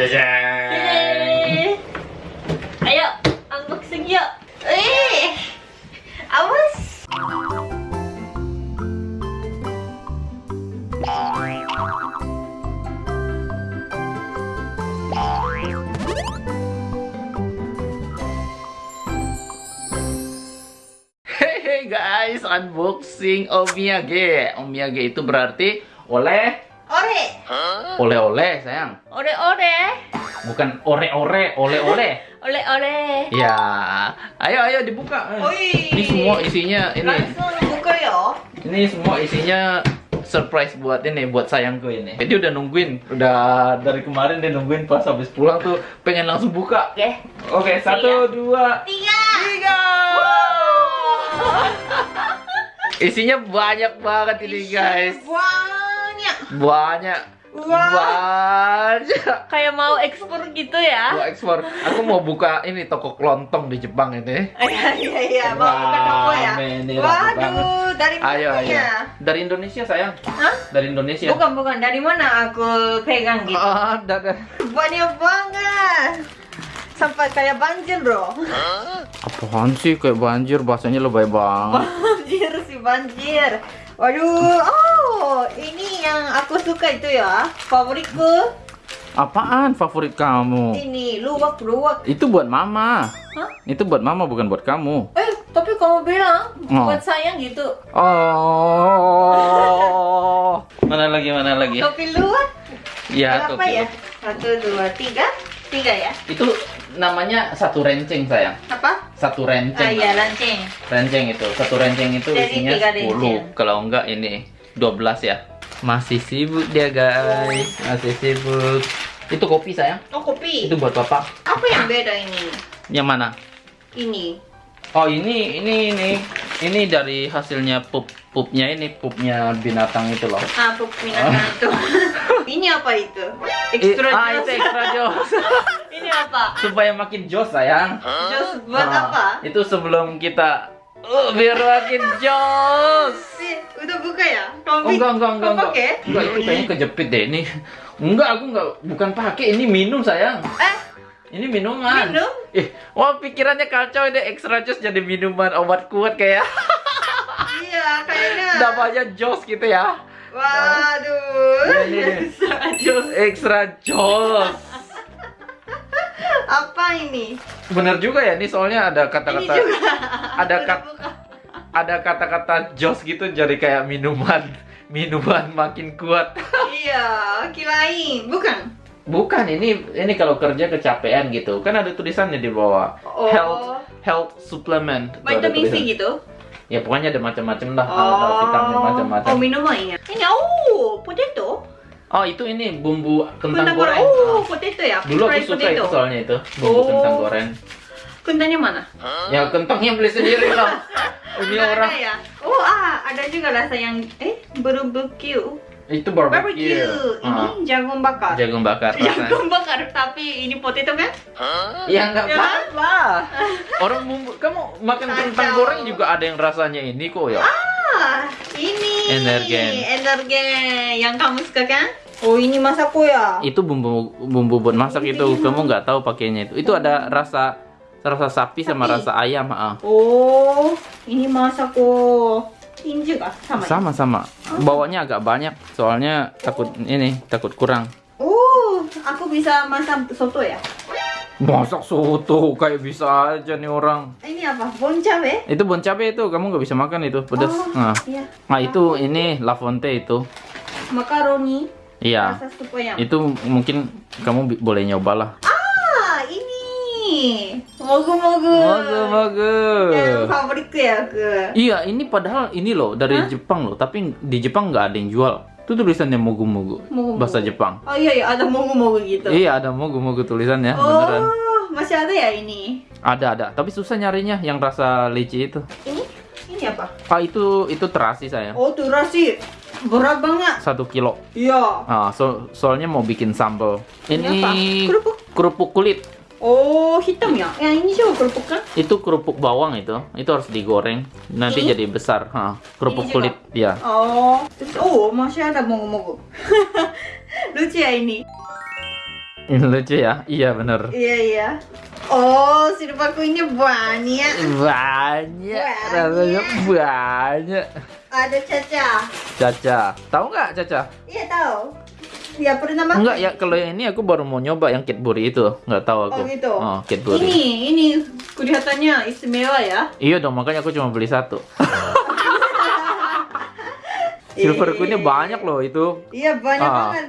Jajan. Ayo, unboxing yuk. Eh, awas. Hey guys, unboxing omiyage. Omiyage itu berarti oleh Ore, oleh-oleh sayang. ore-ore, Bukan ore-ore, oleh-oleh. ore-ore. Ya, ayo ayo dibuka. Oi. Ini semua isinya ini. Langsung buka ya. Ini semua isinya surprise buat ini, buat sayangku ini. Dia udah nungguin, udah dari kemarin dia nungguin pas habis pulang tuh pengen langsung buka. Oke. Oke, satu, dua, Tiga. tiga. Isinya banyak banget ini guys. Banyak. Banyak. Wah. Banyak. Kayak mau ekspor gitu ya. Gua ekspor. Aku mau buka ini toko kelontong di Jepang ini. Iya iya iya, mau buka toko ya. Ini rame Waduh, dari mana Ayo, ayo. ya? Dari Indonesia sayang. Hah? Dari Indonesia. Bukan bukan, dari mana aku pegang gitu? Ah, da- Banyak banget. Sampai kayak banjir loh. Apaan sih kayak banjir bahasanya lebay banget. banjir sih banjir. Waduh, oh ini yang aku suka itu ya, favoritku. Apaan favorit kamu? Ini luwak luwak. Itu buat mama. Hah? Itu buat mama bukan buat kamu. Eh, tapi kamu bilang Oh. buat sayang gitu. Oh. Mana lagi mana lagi? Topi luwak Ya, berapa topi ya? Satu, dua, tiga, tiga ya? Itu namanya satu renceng sayang. Apa? Satu Ah renceng. iya, lanceng. Renceng itu. Satu renceng itu Jadi isinya tiga 10. renceng. Kalau enggak ini 12 ya. Masih sibuk dia guys. Masih sibuk. Itu kopi sayang. Oh kopi. Itu buat bapak. Apa yang beda ini? Yang mana? Ini. Oh ini ini ini ini dari hasilnya pup pupnya ini pupnya binatang itu loh. Ah, pup binatang itu. ini apa itu? Extra I- ah jos. itu extra. ini apa? Supaya makin jos sayang. Jos buat Ah, apa? Itu sebelum kita uh, biar makin jos. Eh, udah buka ya? Oh, enggak enggak enggak enggak. pakai? Enggak itu kayaknya kejepit deh ini. Enggak aku enggak bukan pakai ini minum sayang. Eh, Ini minuman. Minum? Ih, wah pikirannya kacau deh extra jos jadi minuman obat kuat kayak iya kayaknya. namanya jos gitu ya. Waduh. Ini, ini. Sangat jos. Extra jos. Apa ini? Bener juga ya, ini soalnya ada kata-kata ada Udah kat- buka. ada kata-kata jos gitu jadi kayak minuman minuman makin kuat. Iya, kirain. Bukan. Bukan ini ini kalau kerja kecapean gitu. Kan ada tulisannya di bawah. Oh. Health health supplement. Vitamin C gitu. Ya pokoknya ada macam-macam lah, ada vitamin macam-macam. Oh, minumannya. Ini oh, potato. Oh, itu ini bumbu kentang Kentang goreng. Oh, potato ya. Dulu aku suka potato. itu soalnya itu, bumbu Oh. kentang goreng. Kentangnya mana? Ya kentangnya beli sendiri lah. Ini Nggak orang ada ya? Oh, ah, ada juga rasa yang eh barbecue. itu barbecue. Barbecue. Ini jagung bakar. jagung bakar rasanya. Jagung bakar tapi ini potato kan? Ya nggak Ya. apa-apa. Orang bumbu, kamu makan kentang goreng juga ada yang rasanya ini kok ya. Ah, ini. Energen. Energen yang kamu suka kan? Oh, ini masakku ya. Itu bumbu bumbu buat masak itu, Iya. kamu nggak tahu pakainya itu. Itu ada rasa rasa sapi sama Sapi. rasa ayam. ah. Oh, ini masakku. Ini juga sama. ya? Sama-sama. Bawanya agak banyak, soalnya takut ini takut kurang. Oh, aku bisa masak soto ya? Masak soto kayak bisa aja nih orang. Ini apa? Bon cabe? Itu bon cabe itu kamu nggak bisa makan itu pedas. Oh, Nah. iya. Nah itu ini La Fonte itu. Makaroni. Iya. Itu mungkin kamu boleh nyobalah. Ah, ini. Mogu-mogu. Bagus Yang bagus. favoritku ya aku. Iya ini padahal ini loh dari Hah? Jepang loh, tapi di Jepang nggak ada yang jual. Itu tulisannya mogu-mogu bahasa Jepang. Oh iya iya ada mogu-mogu gitu. Iya ada mogu-mogu tulisannya oh, beneran. masih ada ya ini. Ada ada, tapi susah nyarinya yang rasa leci itu. Ini ini apa? Ah itu itu terasi saya. Oh, tuh rasi. Berat banget. Satu kilo. Iya. Ah, so- soalnya mau bikin sambal. Ini Ini apa? Kerupuk. kerupuk kulit. Oh, hitam ya? Yang ini juga kerupuk kan? Itu kerupuk bawang itu. Itu harus digoreng. Nanti Ini? jadi besar. Ha, kerupuk kulit. Ya. Oh, terus oh masih ada mogu-mogu. Lucu ya ini. Ini lucu ya? Iya bener. Iya iya. Oh, silver queennya banyak. Banyak, Banyak. rasanya banyak. Ada Caca. Caca, tahu nggak Caca? Iya tahu ya pernah makan? Enggak ya, kalau yang ini aku baru mau nyoba yang Cadbury itu, nggak tahu aku. Oh gitu. Oh, Ini, ini kelihatannya istimewa ya. Iya dong, makanya aku cuma beli satu. Silver ini banyak loh itu. Iya banyak ah. banget.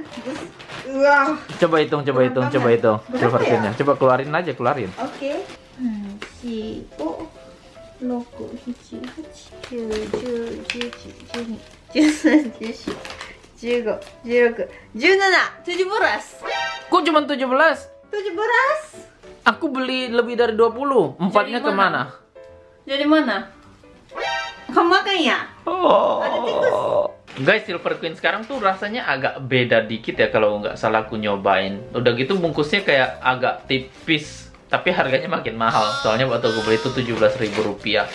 Wah. Coba hitung, coba hitung, coba hitung. Silver ya? Coba keluarin aja, keluarin. Oke. Okay. Hmm, si. Logo 15, 16, 17, Kok cuma 17? 17 Aku beli lebih dari 20 Empatnya jadi ke mana? Jadi mana? Kamu makan ya? Oh. Guys, Silver Queen sekarang tuh rasanya agak beda dikit ya kalau nggak salah aku nyobain. Udah gitu bungkusnya kayak agak tipis, tapi harganya makin mahal. Soalnya waktu aku beli itu 17.000 rupiah.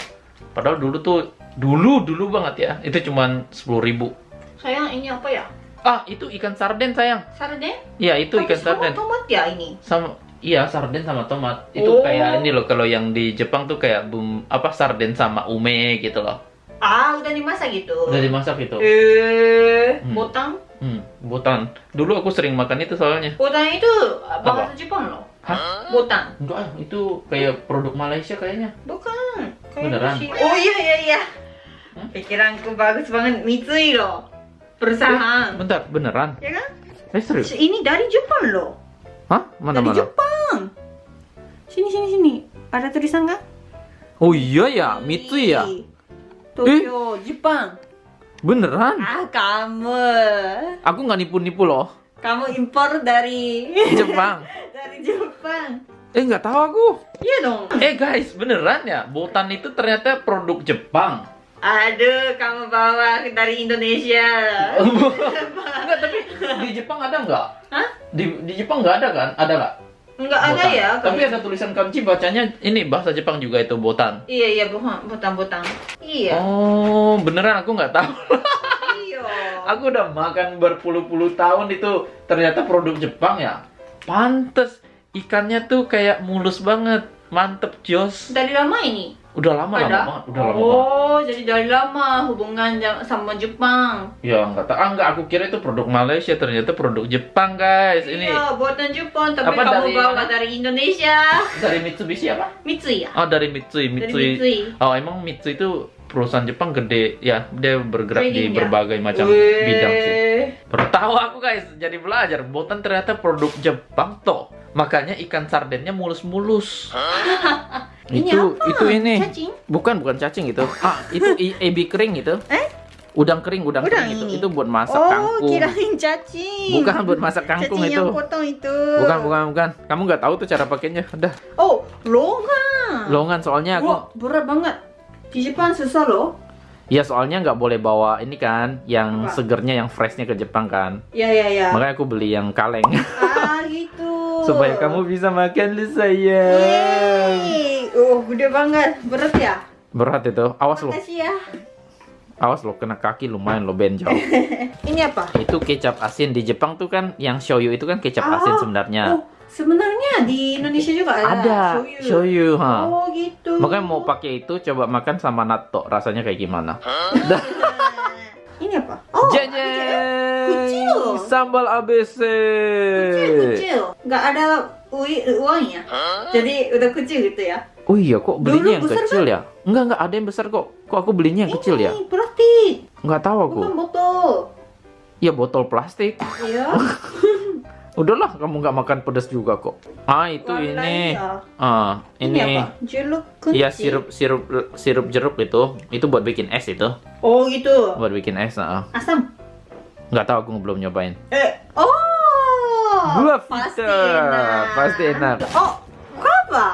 Padahal dulu tuh, dulu, dulu banget ya. Itu cuma sepuluh ribu. Sayang ini apa ya? Ah, itu ikan sarden sayang. Sarden? Iya, itu ikan sama sarden. tomat ya ini? Sama Iya, sarden sama tomat. Itu Oh. kayak ini loh kalau yang di Jepang tuh kayak bum apa sarden sama ume gitu loh. Ah, udah dimasak gitu. Udah dimasak itu. Eh, Hmm. botang? Hmm, botan. Dulu aku sering makan itu soalnya. Botang itu bahasa Jepang loh. Hah? Botang. Enggak, ah, itu kayak produk Malaysia kayaknya. Bukan. Kayak Beneran? si- Oh iya iya iya. Hah? Pikiranku bagus banget. Mitsui Perusahaan. Bentar, beneran? Ya kan? Eh serius? Ini dari Jepang loh. Hah? Mana dari mana? Jepang. Sini sini sini. Ada tulisan nggak? Oh iya ya, Mitsui ya. Tokyo, Jepang. Beneran? Ah, kamu. Aku nggak nipu-nipu loh. Kamu impor dari Jepang. dari Jepang. Eh nggak tahu aku. Iya dong. Eh guys, beneran ya? Botan itu ternyata produk Jepang. Aduh, kamu bawa dari Indonesia. Enggak, tapi di Jepang ada nggak? Hah? Di, di Jepang nggak ada kan? Ada nggak? Enggak ada Botan. ya? Tapi ada tulisan kanji bacanya ini bahasa Jepang juga itu botan. Iya iya bukan botang-botang. Iya. Oh, beneran aku nggak tahu. Iya. Aku udah makan berpuluh-puluh tahun itu ternyata produk Jepang ya. Pantes ikannya tuh kayak mulus banget. Mantep Jos. Dari lama ini? Udah lama lama ada? banget, udah lama banget. oh, jadi dari lama hubungan sama Jepang. Ya nggak tahu. Ah nggak aku kira itu produk Malaysia ternyata produk Jepang guys. Ini Iya, buatan Jepang, tapi Apa kamu dari bawa dari Indonesia. dari Mitsubishi apa? Mitsui ya? Oh dari Mitsui, Dari Mitsui. Mitsui. Oh emang Mitsui itu perusahaan Jepang gede ya. Dia bergerak di Trading ya? berbagai macam Weh. bidang sih. Baru tahu aku guys, jadi belajar. Botan ternyata produk Jepang toh. Makanya ikan sardennya mulus-mulus. Ini itu apa? itu ini. Cacing? Bukan bukan cacing itu. Ah, itu ebi kering itu. Eh? Udang kering, udang, Udang kering itu. ini? Itu buat masak oh, kangkung. kirain cacing. Bukan buat masak kangkung cacing itu. yang potong itu. Bukan, bukan, bukan. Kamu nggak tahu tuh cara pakainya. Udah, Oh, longan. longan soalnya aku. Wah, berat banget. Di Jepang susah loh. Ya soalnya nggak boleh bawa ini kan, yang Apa? segernya, yang freshnya ke Jepang kan. Ya, ya, ya. Makanya aku beli yang kaleng ah, gitu. supaya kamu bisa makan lu sayang. Yeay. Oh, gede banget. Berat ya? Berat itu. Awas lo, Makasih ya. awas lo kena kaki lumayan lo benjol. Ini apa? itu kecap asin di Jepang tuh kan yang shoyu itu kan kecap Ah, asin sebenarnya. Oh, sebenarnya di Indonesia juga ada. Ada shoyu. shoyu, ha. Oh, gitu. Makanya mau pakai itu coba makan sama natto rasanya kayak gimana? Ini apa? Oh, Jeng Kecil. Sambal ABC. Kecil, kecil. Nggak ada ui, uangnya. Jadi udah kecil gitu ya. Oh iya kok belinya Dulu yang besar kecil ya? Enggak enggak ada yang besar kok. Kok aku belinya yang kecil ya? Ini plastik. Enggak tahu aku. Bukan botol. Ya botol plastik. Iya. Udahlah kamu nggak makan pedas juga kok. Ah itu Warna ini. ya. Ah Ini, ini. apa? Jeruk kunci. Iya sirup sirup sirup jeruk itu. Itu buat bikin es itu. Oh, gitu. Buat bikin es. ah. Asam. Nggak tahu aku belum nyobain. Eh, oh. Gua pasti enak. Pasti enak. Oh, guava.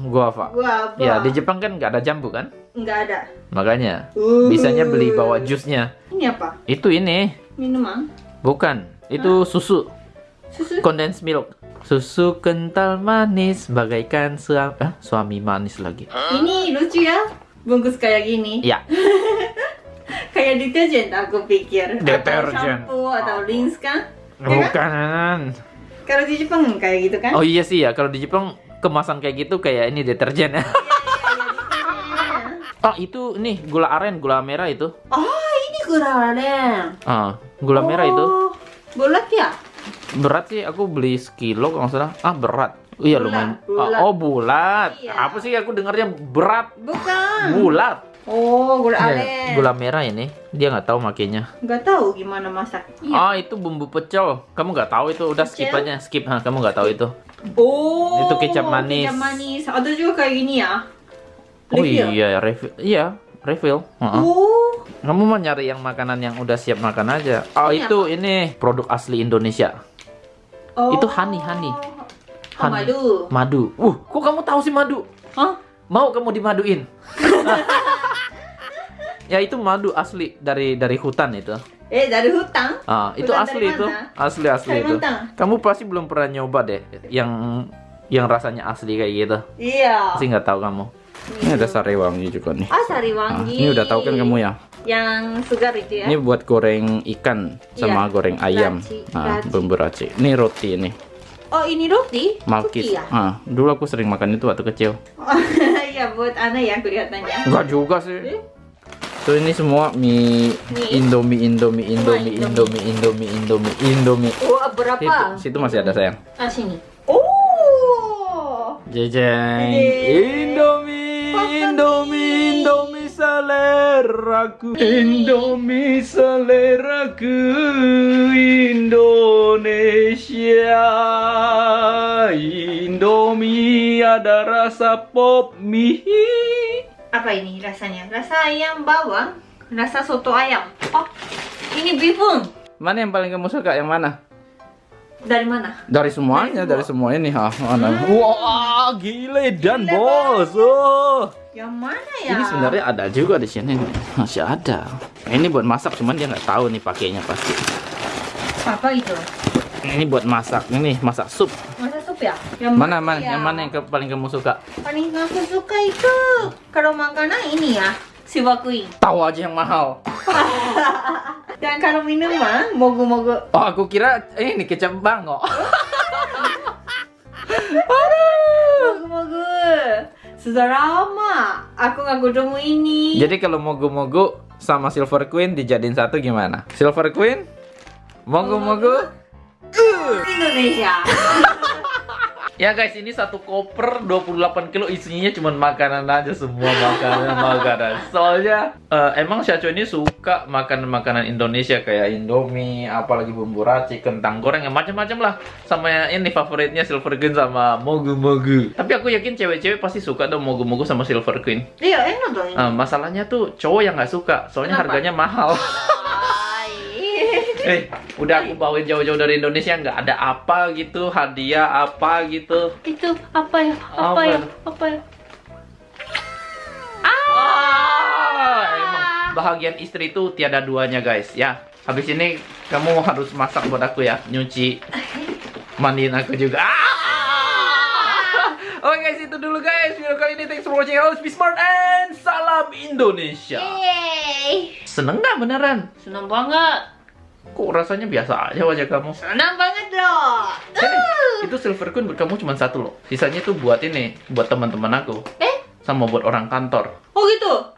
Guava. Guava. Ya di Jepang kan nggak ada jambu kan? Nggak ada. Makanya Uh. bisanya beli bawa jusnya. Ini apa? Itu ini. Minuman. Bukan. Itu susu. Susu. Condensed milk. Susu kental manis bagaikan suami, eh, suami manis lagi. Ini lucu ya. Bungkus kayak gini. Ya, Kayak deterjen aku pikir. Atau Deterjen. shampoo atau rinse kan? Ya kan? bukan. Kalau di Jepang kayak gitu kan? Oh iya sih ya, kalau di Jepang kemasan kayak gitu kayak ini deterjen ya. Oh itu nih gula aren, gula merah itu. Ah, ini gula aren. Ah, gula merah itu. Oh, Bulat ya? Berat sih, aku beli sekilo kalau nggak salah. Ah berat. Oh, iya Bulat, lumayan. bulat. Ah, oh bulat. Iya. Apa sih aku dengarnya berat? Bukan. Bulat. Oh, gula aren. gula merah ini. Dia nggak tahu makainya. Nggak tahu gimana masak. Iya. Ah itu bumbu pecel. Kamu nggak tahu itu. Udah skip aja, skip. Ha, kamu nggak tahu itu. Oh. Itu kecap manis. Kecap manis. Ada juga kayak gini ya. Oh Refill. iya, refill. Iya, refill. Heeh. Oh. Kamu mau nyari yang makanan yang udah siap makan aja. Oh Ini itu ini produk asli Indonesia. oh. Itu honey, honey. Oh, Honey. madu. Madu. Uh, kok kamu tahu sih madu? Hah? Mau kamu dimaduin? ya itu madu asli dari dari hutan itu. Eh, dari hutan? Ah, itu Hutan asli itu. Asli asli itu. Kamu pasti belum pernah nyoba deh yang yang rasanya asli kayak gitu. Iya. Pasti nggak tahu kamu. Ini ada sari wangi juga nih. Ah, sari Ah, wangi. ini udah tahu kan kamu ya? Yang segar itu ya? Ini buat goreng ikan sama Iya, goreng ayam. raci, Ah, raci. bumbu raci. Ini roti ini. Oh, ini roti? Malkis. Ya? Ah, dulu aku sering makan itu waktu kecil. Iya, buat anak ya kelihatannya. Enggak juga sih. Eh? So ini semua mie Mie. Indomie Indomie Indomie Indomie Indomie Indomie Indomie. Oh, berapa? Situ, situ masih ada sayang. Ah, sini. Oh. Jejeng. Yeay. Indomie Indomie Indomie seleraku. Indomie seleraku Indonesia. Indomie ada rasa pop mie. Apa ini rasanya? Rasa ayam bawang? Rasa soto ayam? Oh, ini bihun. Mana yang paling kamu suka? Yang mana? Dari mana? Dari semuanya, dari semua ini ha. Mana? Wah, gile dan Gile, bos. Oh. Yang mana ya? Ini sebenarnya ada juga di sini. Masih ada. Ini buat masak, cuman dia nggak tahu nih pakainya pasti. apa itu? Ini buat masak, ini masak sup. Ya? Yang Mana mana? ya? Yang mana yang ke- paling kamu suka? Paling aku suka itu kalau makanan ini ya, siwa kuing. Tahu aja yang mahal. Dan kalau minuman, mogu-mogu. Oh, aku kira ini kecap bango. Mogu-mogu. Sudah lama aku nggak ketemu ini. Jadi kalau mogu-mogu sama Silver Queen dijadiin satu gimana? Silver Queen? Mogu-mogu? Indonesia. Ya guys, ini satu koper 28 kilo isinya cuma makanan aja semua makanan makanan. Soalnya eh, emang Syacho ini suka makan makanan Indonesia kayak Indomie, apalagi bumbu raci, kentang goreng, yang macam-macam lah. Sama yang ini favoritnya Silver Queen sama Mogu Mogu. Tapi aku yakin cewek-cewek pasti suka dong Mogu Mogu sama Silver Queen. Iya, enak dong. Eh, masalahnya tuh cowok yang nggak suka, soalnya Kenapa? harganya mahal. Eh, udah aku bawain jauh-jauh dari Indonesia nggak ada apa gitu, hadiah apa gitu. Itu apa ya? Apa, Apa? ya? Apa ya? Ah, emang bahagian istri itu tiada duanya guys ya. Habis ini kamu harus masak buat aku ya, nyuci, mandiin aku juga. Ah! Oke guys itu dulu guys video kali ini thanks for watching always be smart and salam Indonesia. Yeay. Seneng nggak beneran? Senang banget. Kok rasanya biasa aja wajah kamu? Senang banget dong. Ini, itu silver queen buat kamu cuma satu loh. Sisanya tuh buat ini, buat teman-teman aku, Eh? sama buat orang kantor. Oh gitu?